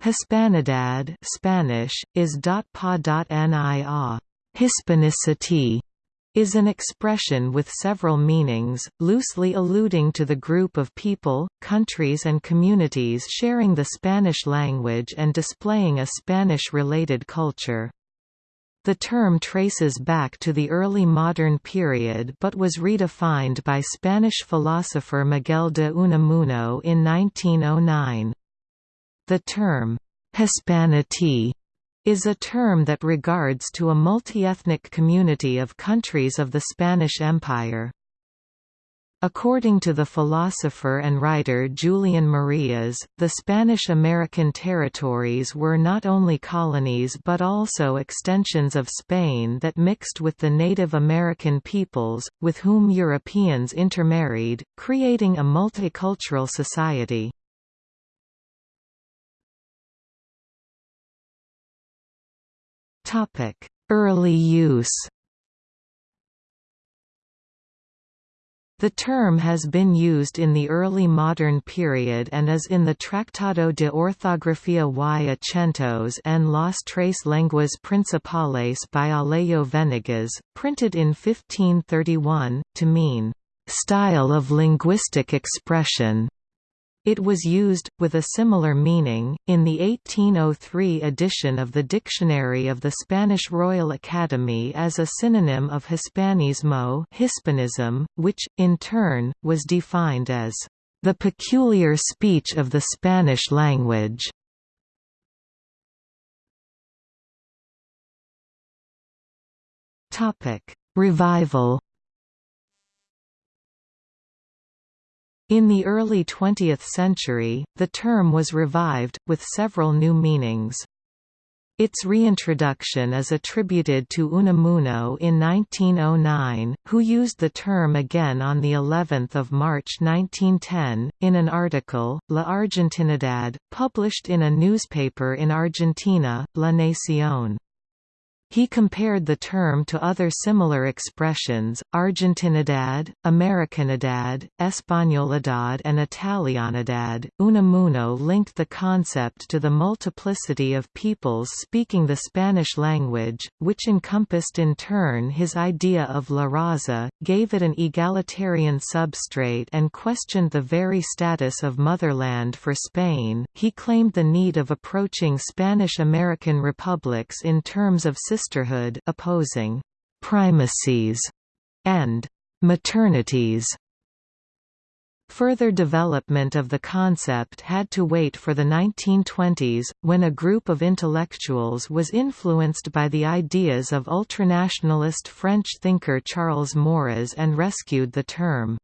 Hispanidad Spanish, is .pa.nia. Hispanicity is an expression with several meanings, loosely alluding to the group of people, countries and communities sharing the Spanish language and displaying a Spanish-related culture. The term traces back to the early modern period but was redefined by Spanish philosopher Miguel de Unamuno in 1909. The term, Hispanity, is a term that regards to a multi-ethnic community of countries of the Spanish Empire. According to the philosopher and writer Julian Marías, the Spanish-American territories were not only colonies but also extensions of Spain that mixed with the Native American peoples, with whom Europeans intermarried, creating a multicultural society. Early use The term has been used in the early modern period and is in the Tratado de Ortografía y Acentos en las tres lenguas principales by Alejo Venegas, printed in 1531, to mean, "...style of linguistic expression." It was used, with a similar meaning, in the 1803 edition of the Dictionary of the Spanish Royal Academy as a synonym of Hispanismo Hispanism, which, in turn, was defined as the peculiar speech of the Spanish language. Revival In the early 20th century, the term was revived, with several new meanings. Its reintroduction is attributed to Unamuno in 1909, who used the term again on the 11th of March 1910 in an article, La Argentinidad, published in a newspaper in Argentina, La Nación. He compared the term to other similar expressions, Argentinidad, Americanidad, Españolidad and Italianidad. Unamuno linked the concept to the multiplicity of peoples speaking the Spanish language, which encompassed in turn his idea of la raza, gave it an egalitarian substrate and questioned the very status of motherland for Spain. He claimed the need of approaching Spanish-American republics in terms of sisterhood opposing «primacies» and «maternities». Further development of the concept had to wait for the 1920s, when a group of intellectuals was influenced by the ideas of ultranationalist French thinker Charles Maurras and rescued the term.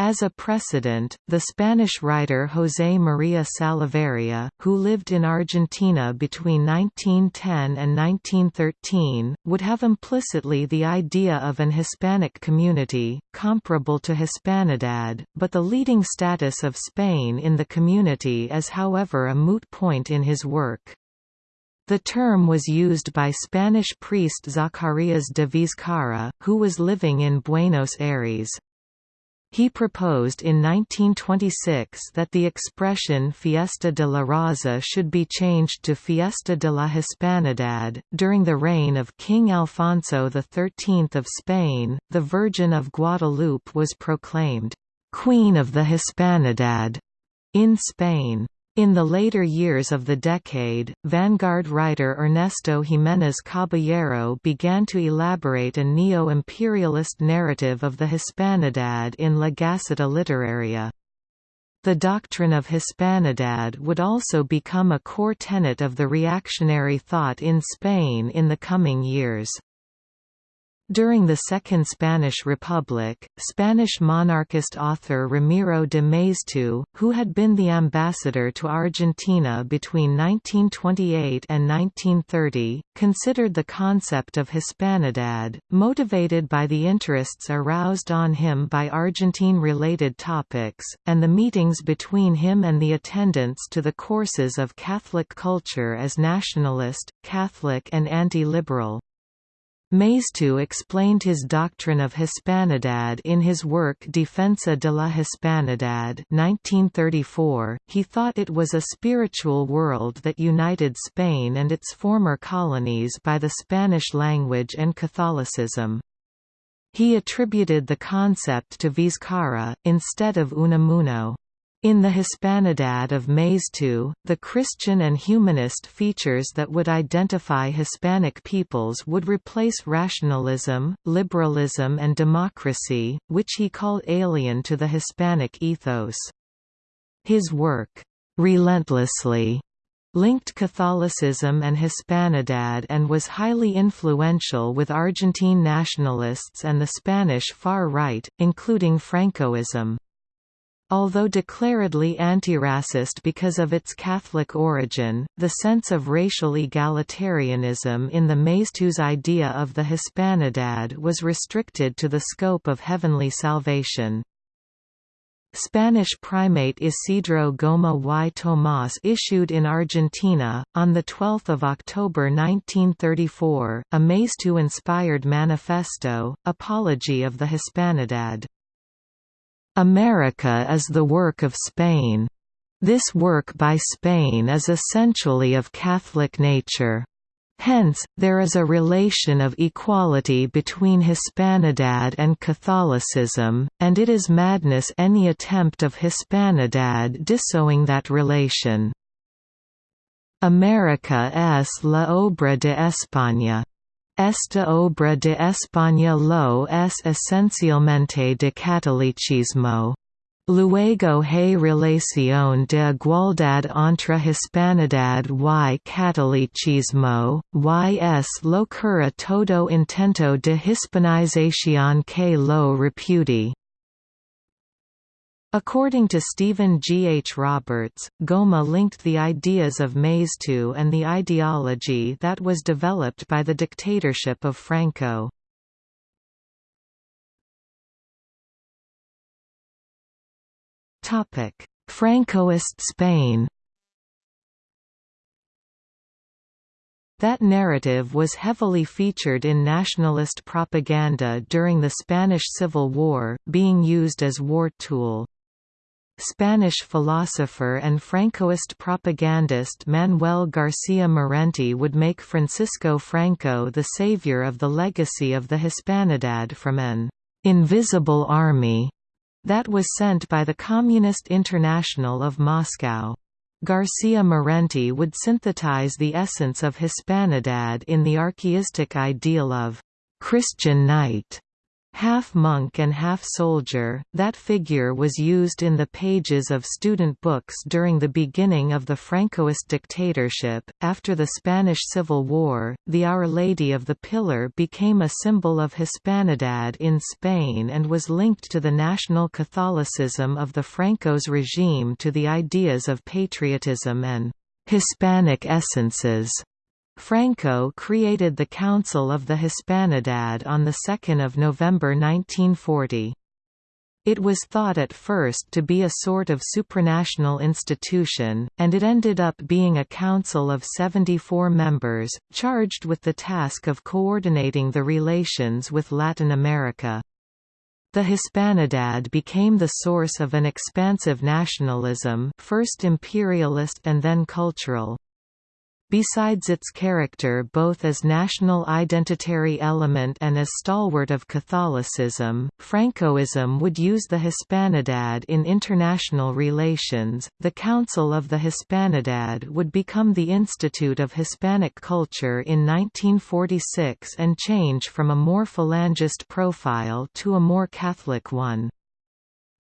As a precedent, the Spanish writer José María Salaverria, who lived in Argentina between 1910 and 1913, would have implicitly the idea of an Hispanic community, comparable to Hispanidad, but the leading status of Spain in the community is however a moot point in his work. The term was used by Spanish priest Zacarías de Vizcarra, who was living in Buenos Aires. He proposed in 1926 that the expression Fiesta de la Raza should be changed to Fiesta de la Hispanidad. During the reign of King Alfonso XIII of Spain, the Virgin of Guadalupe was proclaimed Queen of the Hispanidad in Spain. In the later years of the decade, vanguard writer Ernesto Giménez Caballero began to elaborate a neo-imperialist narrative of the Hispanidad in La Gaceta Literaria. The doctrine of Hispanidad would also become a core tenet of the reactionary thought in Spain in the coming years. During the Second Spanish Republic, Spanish monarchist author Ramiro de Maeztu, who had been the ambassador to Argentina between 1928 and 1930, considered the concept of Hispanidad, motivated by the interests aroused on him by Argentine-related topics, and the meetings between him and the attendants to the courses of Catholic culture as nationalist, Catholic and anti-liberal. Maeztu explained his doctrine of Hispanidad in his work Defensa de la Hispanidad 1934. He thought it was a spiritual world that united Spain and its former colonies by the Spanish language and Catholicism. He attributed the concept to Vizcarra, instead of Unamuno. In the Hispanidad of Maeztu, the Christian and humanist features that would identify Hispanic peoples would replace rationalism, liberalism and democracy, which he called alien to the Hispanic ethos. His work, "'Relentlessly' linked Catholicism and Hispanidad and was highly influential with Argentine nationalists and the Spanish far right, including Francoism. Although declaredly anti-racist because of its Catholic origin, the sense of racial egalitarianism in the Maeztu's idea of the Hispanidad was restricted to the scope of heavenly salvation. Spanish primate Isidro Goma y Tomás issued in Argentina, on 12 October 1934, a Maeztu-inspired manifesto, Apology of the Hispanidad. America is the work of Spain. This work by Spain is essentially of Catholic nature. Hence, there is a relation of equality between Hispanidad and Catholicism, and it is madness any attempt of Hispanidad disowning that relation. America es la obra de España. Esta obra de España lo es esencialmente de catolicismo. Luego hay relación de igualdad entre hispanidad y catolicismo, y es locura todo intento de hispanización que lo repudi. According to Stephen G. H. Roberts, Goma linked the ideas of Maeztu and the ideology that was developed by the dictatorship of Franco. Francoist Spain That narrative was heavily featured in nationalist propaganda during the Spanish Civil War, being used as war tool. Spanish philosopher and Francoist propagandist Manuel García Morente would make Francisco Franco the savior of the legacy of the Hispanidad from an «invisible army» that was sent by the Communist International of Moscow. García Morente would synthesize the essence of Hispanidad in the archaistic ideal of «Christian knight» Half monk and half soldier, that figure was used in the pages of student books during the beginning of the Francoist dictatorship. After the Spanish Civil War, the Our Lady of the Pillar became a symbol of Hispanidad in Spain and was linked to the national Catholicism of the Franco's regime to the ideas of patriotism and Hispanic essences. Franco created the Council of the Hispanidad on 2 November 1940. It was thought at first to be a sort of supranational institution, and it ended up being a council of 74 members, charged with the task of coordinating the relations with Latin America. The Hispanidad became the source of an expansive nationalism first imperialist and then cultural. Besides its character both as national identitary element and as stalwart of Catholicism, Francoism would use the Hispanidad in international relations. The Council of the Hispanidad would become the Institute of Hispanic Culture in 1946 and change from a more phalangist profile to a more Catholic one.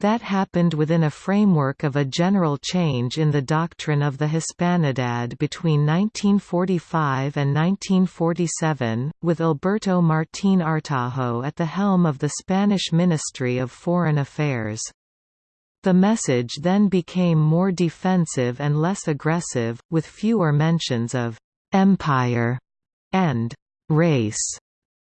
That happened within a framework of a general change in the doctrine of the Hispanidad between 1945 and 1947, with Alberto Martín Artajo at the helm of the Spanish Ministry of Foreign Affairs. The message then became more defensive and less aggressive, with fewer mentions of «empire» and «race»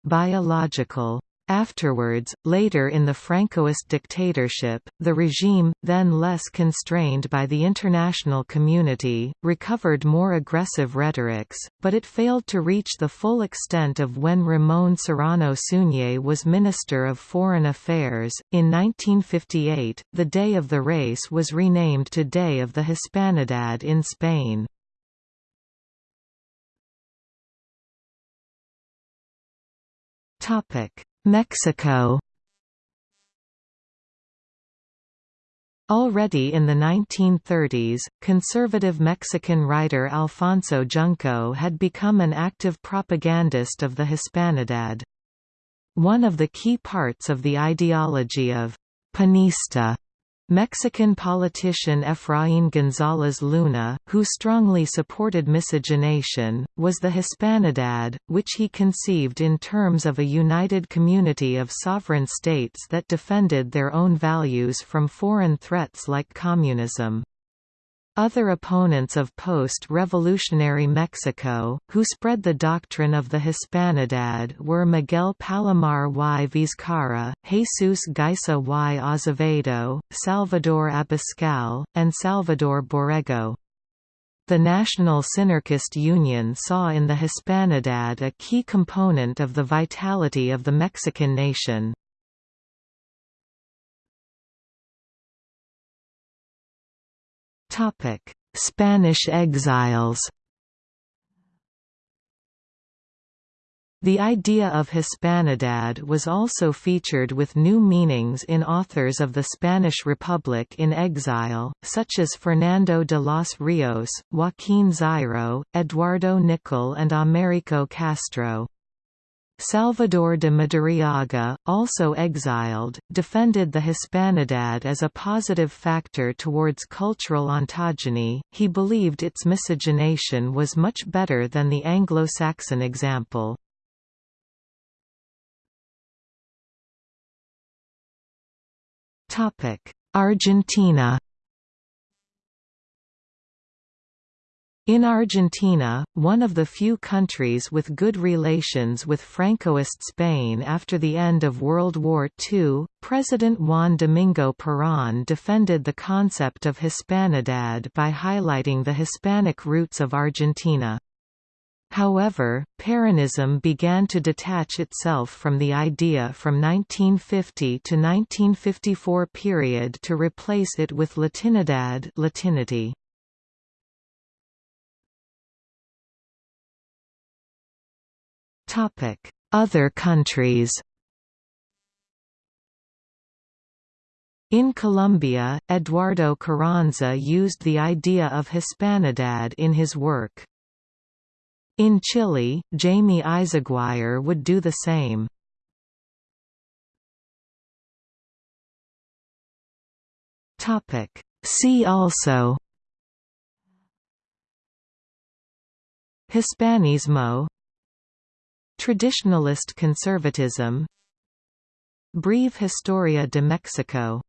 biological Afterwards, later in the Francoist dictatorship, the regime, then less constrained by the international community, recovered more aggressive rhetorics, but it failed to reach the full extent of when Ramon Serrano Suñer was Minister of Foreign Affairs. In 1958, the day of the race was renamed to Day of the Hispanidad in Spain. Topic Mexico Already in the 1930s, conservative Mexican writer Alfonso Junco had become an active propagandist of the Hispanidad. One of the key parts of the ideology of «panista» Mexican politician Efraín González Luna, who strongly supported miscegenation, was the Hispanidad, which he conceived in terms of a united community of sovereign states that defended their own values from foreign threats like communism. Other opponents of post-revolutionary Mexico, who spread the doctrine of the Hispanidad were Miguel Palomar y Vizcarra, Jesus Guiza y Acevedo, Salvador Abascal, and Salvador Borrego. The National Synarchist Union saw in the Hispanidad a key component of the vitality of the Mexican nation. Spanish exiles The idea of Hispanidad was also featured with new meanings in authors of the Spanish Republic in exile, such as Fernando de los Rios, Joaquín Xirau, Eduardo Nicol and Américo Castro. Salvador de Madariaga, also exiled, defended the Hispanidad as a positive factor towards cultural ontogeny. He believed its miscegenation was much better than the Anglo-Saxon example. Argentina In Argentina, one of the few countries with good relations with Francoist Spain after the end of World War II, President Juan Domingo Perón defended the concept of Hispanidad by highlighting the Hispanic roots of Argentina. However, Peronism began to detach itself from the idea from 1950 to 1954 period to replace it with Latinidad Latinity. Other countries In Colombia, Eduardo Carranza used the idea of Hispanidad in his work. In Chile, Jaime Eyzaguirre would do the same. See also Hispanismo Traditionalist conservatism. Breve Historia de Mexico